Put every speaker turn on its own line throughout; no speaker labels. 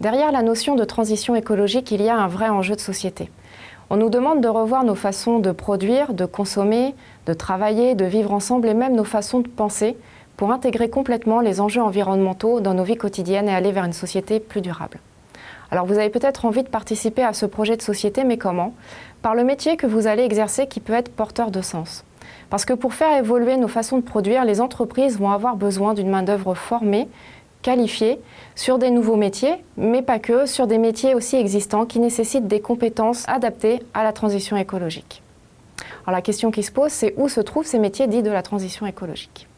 Derrière la notion de transition écologique, il y a un vrai enjeu de société. On nous demande de revoir nos façons de produire, de consommer, de travailler, de vivre ensemble et même nos façons de penser pour intégrer complètement les enjeux environnementaux dans nos vies quotidiennes et aller vers une société plus durable. Alors vous avez peut-être envie de participer à ce projet de société, mais comment? Par le métier que vous allez exercer qui peut être porteur de sens. Parce que pour faire évoluer nos façons de produire, les entreprises vont avoir besoin d'une main-d'œuvre formée, qualifiée, sur des nouveaux métiers, mais pas que, sur des métiers aussi existants qui nécessitent des compétences adaptées à la transition écologique. Alors la question qui se pose, c'est où se trouvent ces métiers dits de la transition écologique?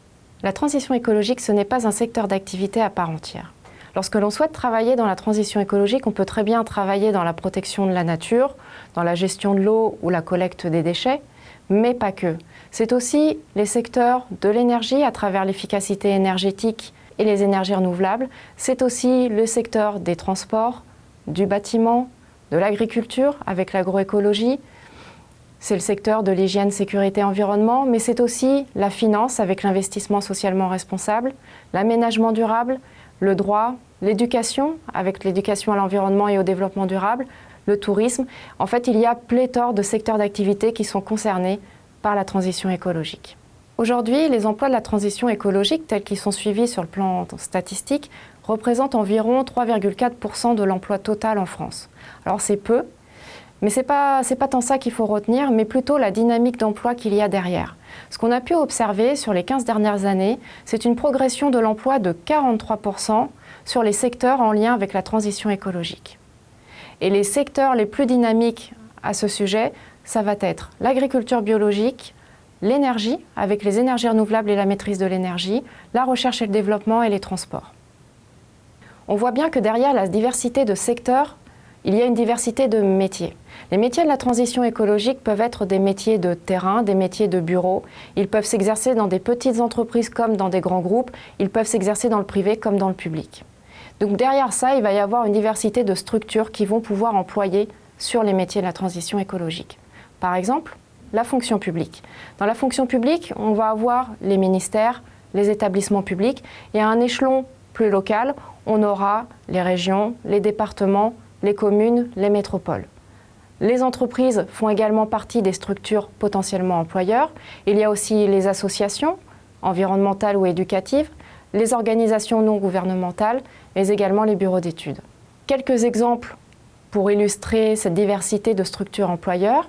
La transition écologique, ce n'est pas un secteur d'activité à part entière. Lorsque l'on souhaite travailler dans la transition écologique, on peut très bien travailler dans la protection de la nature, dans la gestion de l'eau ou la collecte des déchets, mais pas que. C'est aussi les secteurs de l'énergie à travers l'efficacité énergétique et les énergies renouvelables. C'est aussi le secteur des transports, du bâtiment, de l'agriculture avec l'agroécologie. C'est le secteur de l'hygiène, sécurité, environnement, mais c'est aussi la finance avec l'investissement socialement responsable, l'aménagement durable, le droit, l'éducation avec l'éducation à l'environnement et au développement durable, le tourisme. En fait, il y a pléthore de secteurs d'activité qui sont concernés par la transition écologique. Aujourd'hui, les emplois de la transition écologique, tels qu'ils sont suivis sur le plan statistique, représentent environ 3,4% de l'emploi total en France. Alors c'est peu, mais ce n'est pas, pas tant ça qu'il faut retenir, mais plutôt la dynamique d'emploi qu'il y a derrière. Ce qu'on a pu observer sur les 15 dernières années, c'est une progression de l'emploi de 43% sur les secteurs en lien avec la transition écologique. Et les secteurs les plus dynamiques à ce sujet, ça va être l'agriculture biologique, l'énergie, avec les énergies renouvelables et la maîtrise de l'énergie, la recherche et le développement et les transports. On voit bien que derrière la diversité de secteurs, il y a une diversité de métiers. Les métiers de la transition écologique peuvent être des métiers de terrain, des métiers de bureau. Ils peuvent s'exercer dans des petites entreprises comme dans des grands groupes. Ils peuvent s'exercer dans le privé comme dans le public. Donc derrière ça, il va y avoir une diversité de structures qui vont pouvoir employer sur les métiers de la transition écologique. Par exemple, la fonction publique. Dans la fonction publique, on va avoir les ministères, les établissements publics et à un échelon plus local, on aura les régions, les départements, les communes, les métropoles. Les entreprises font également partie des structures potentiellement employeurs. Il y a aussi les associations environnementales ou éducatives, les organisations non gouvernementales, mais également les bureaux d'études. Quelques exemples pour illustrer cette diversité de structures employeurs.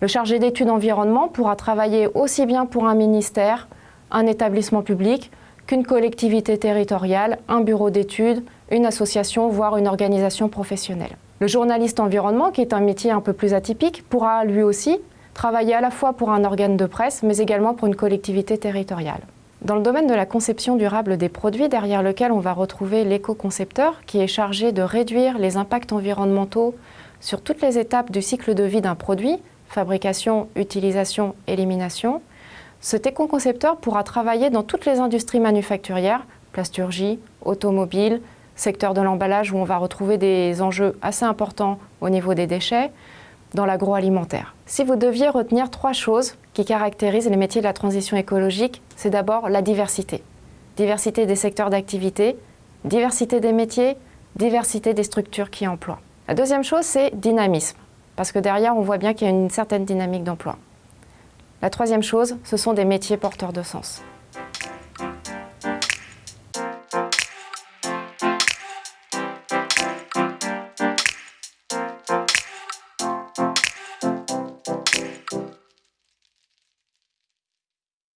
Le chargé d'études environnement pourra travailler aussi bien pour un ministère, un établissement public, qu'une collectivité territoriale, un bureau d'études, une association, voire une organisation professionnelle. Le journaliste environnement, qui est un métier un peu plus atypique, pourra lui aussi travailler à la fois pour un organe de presse, mais également pour une collectivité territoriale. Dans le domaine de la conception durable des produits, derrière lequel on va retrouver l'éco-concepteur, qui est chargé de réduire les impacts environnementaux sur toutes les étapes du cycle de vie d'un produit, fabrication, utilisation, élimination, cet éco-concepteur pourra travailler dans toutes les industries manufacturières, plasturgie, automobile, secteur de l'emballage où on va retrouver des enjeux assez importants au niveau des déchets, dans l'agroalimentaire. Si vous deviez retenir trois choses qui caractérisent les métiers de la transition écologique, c'est d'abord la diversité. Diversité des secteurs d'activité, diversité des métiers, diversité des structures qui emploient. La deuxième chose, c'est dynamisme parce que derrière, on voit bien qu'il y a une certaine dynamique d'emploi. La troisième chose, ce sont des métiers porteurs de sens.